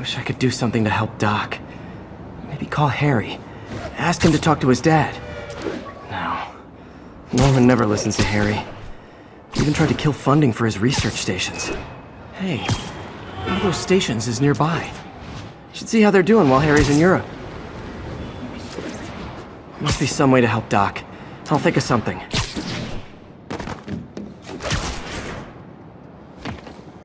Wish I could do something to help Doc. Maybe call Harry. Ask him to talk to his dad. No. Norman never listens to Harry. He even tried to kill funding for his research stations. Hey, one of those stations is nearby. Should see how they're doing while Harry's in Europe. Must be some way to help Doc. I'll think of something.